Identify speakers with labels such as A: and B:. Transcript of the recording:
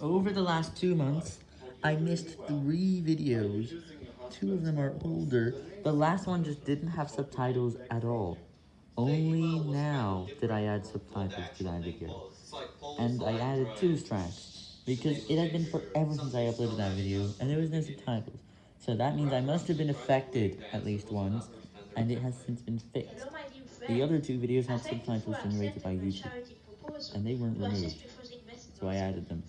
A: Over the last two months, I missed three videos. Two of them are older. The last one just didn't have subtitles at all. Only now did I add subtitles to that video. And I added two tracks because it had been forever since I uploaded that video, and there was no subtitles. So that means I must have been affected at least once, and it has since been fixed. The other two videos had subtitles generated by YouTube, and they weren't removed, so I added them.